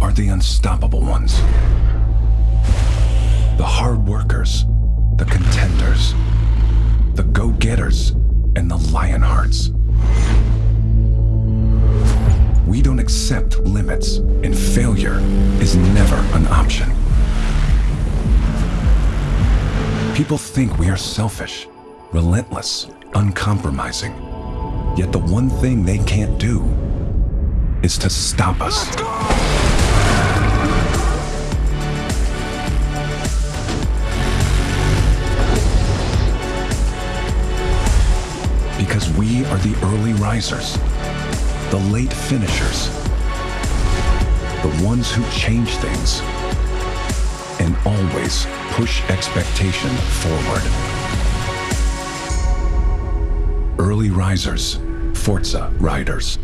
are the unstoppable ones. The hard workers, the contenders, the go-getters, and the lion hearts. We don't accept limits, and failure is never an option. People think we are selfish, relentless, uncompromising. Yet the one thing they can't do is to stop us. Because we are the early risers, the late finishers, the ones who change things, and always push expectation forward. Early risers, Forza Riders.